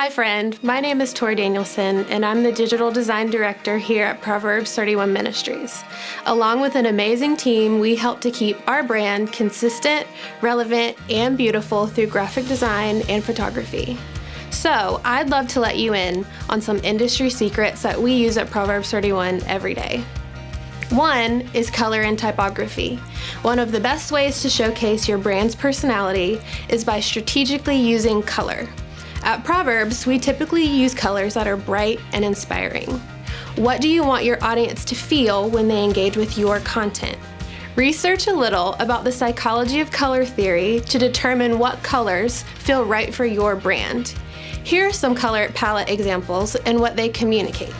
Hi, friend. My name is Tori Danielson, and I'm the Digital Design Director here at Proverbs 31 Ministries. Along with an amazing team, we help to keep our brand consistent, relevant, and beautiful through graphic design and photography. So, I'd love to let you in on some industry secrets that we use at Proverbs 31 every day. One is color and typography. One of the best ways to showcase your brand's personality is by strategically using color. At Proverbs, we typically use colors that are bright and inspiring. What do you want your audience to feel when they engage with your content? Research a little about the psychology of color theory to determine what colors feel right for your brand. Here are some color palette examples and what they communicate.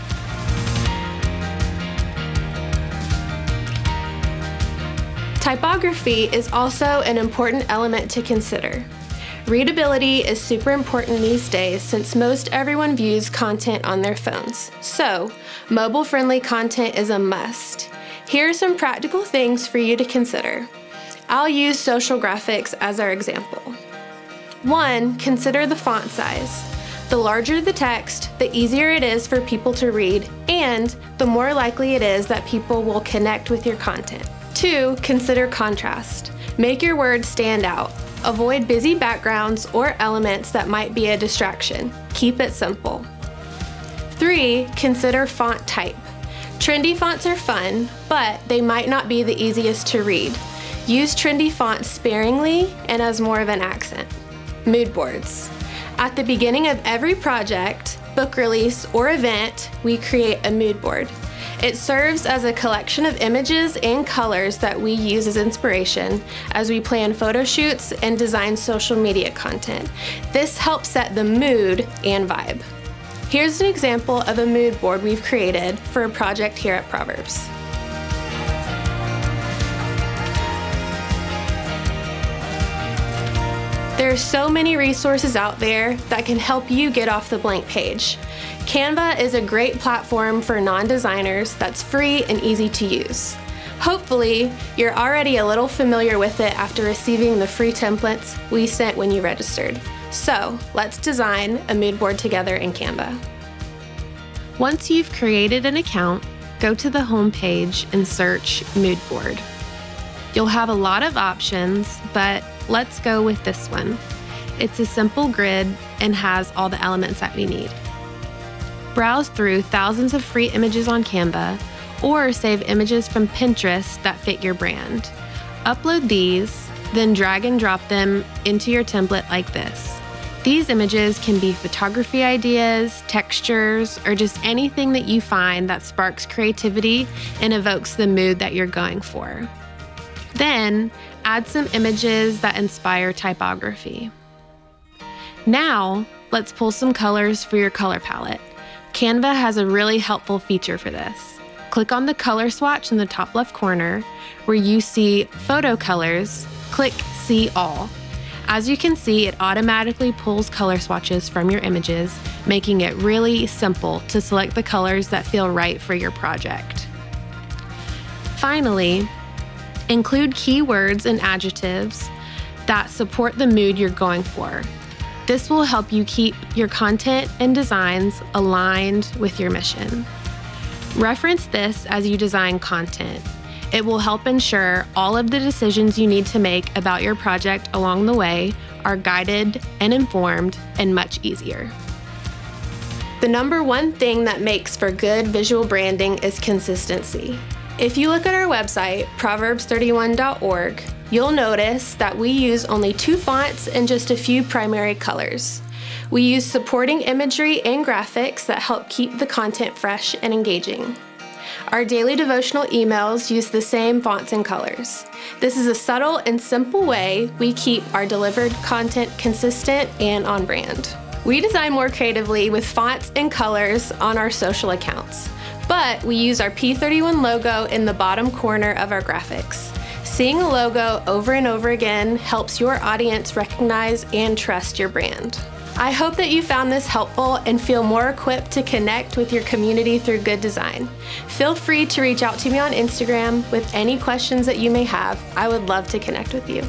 Typography is also an important element to consider. Readability is super important these days since most everyone views content on their phones. So, mobile friendly content is a must. Here are some practical things for you to consider. I'll use social graphics as our example. One, consider the font size. The larger the text, the easier it is for people to read, and the more likely it is that people will connect with your content. Two, consider contrast. Make your words stand out. Avoid busy backgrounds or elements that might be a distraction. Keep it simple. 3. Consider font type. Trendy fonts are fun, but they might not be the easiest to read. Use trendy fonts sparingly and as more of an accent. Mood boards. At the beginning of every project, book release, or event, we create a mood board. It serves as a collection of images and colors that we use as inspiration as we plan photo shoots and design social media content. This helps set the mood and vibe. Here's an example of a mood board we've created for a project here at Proverbs. There are so many resources out there that can help you get off the blank page. Canva is a great platform for non-designers that's free and easy to use. Hopefully, you're already a little familiar with it after receiving the free templates we sent when you registered. So, let's design a mood board together in Canva. Once you've created an account, go to the home page and search Mood Board. You'll have a lot of options, but Let's go with this one. It's a simple grid and has all the elements that we need. Browse through thousands of free images on Canva or save images from Pinterest that fit your brand. Upload these, then drag and drop them into your template like this. These images can be photography ideas, textures, or just anything that you find that sparks creativity and evokes the mood that you're going for. Then add some images that inspire typography. Now, let's pull some colors for your color palette. Canva has a really helpful feature for this. Click on the color swatch in the top left corner where you see photo colors, click see all. As you can see, it automatically pulls color swatches from your images, making it really simple to select the colors that feel right for your project. Finally, Include keywords and adjectives that support the mood you're going for. This will help you keep your content and designs aligned with your mission. Reference this as you design content. It will help ensure all of the decisions you need to make about your project along the way are guided and informed and much easier. The number one thing that makes for good visual branding is consistency. If you look at our website, proverbs31.org, you'll notice that we use only two fonts and just a few primary colors. We use supporting imagery and graphics that help keep the content fresh and engaging. Our daily devotional emails use the same fonts and colors. This is a subtle and simple way we keep our delivered content consistent and on brand. We design more creatively with fonts and colors on our social accounts but we use our P31 logo in the bottom corner of our graphics. Seeing a logo over and over again helps your audience recognize and trust your brand. I hope that you found this helpful and feel more equipped to connect with your community through good design. Feel free to reach out to me on Instagram with any questions that you may have. I would love to connect with you.